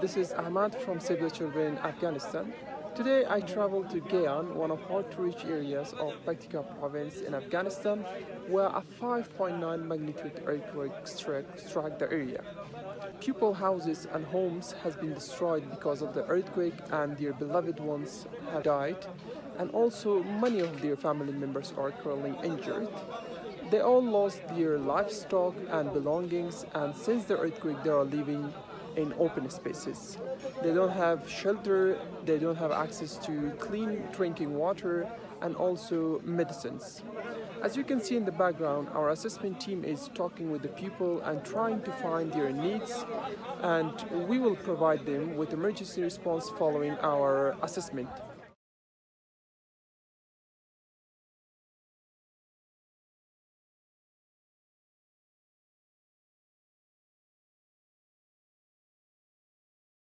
This is Ahmad from Save the Children Afghanistan. Today I traveled to Gayan, one of hard-to-reach areas of Paktika province in Afghanistan, where a 5.9 magnitude earthquake struck, struck the area. People houses and homes has been destroyed because of the earthquake and their beloved ones have died and also many of their family members are currently injured. They all lost their livestock and belongings and since the earthquake they are living in open spaces. They don't have shelter, they don't have access to clean drinking water and also medicines. As you can see in the background, our assessment team is talking with the people and trying to find their needs and we will provide them with emergency response following our assessment.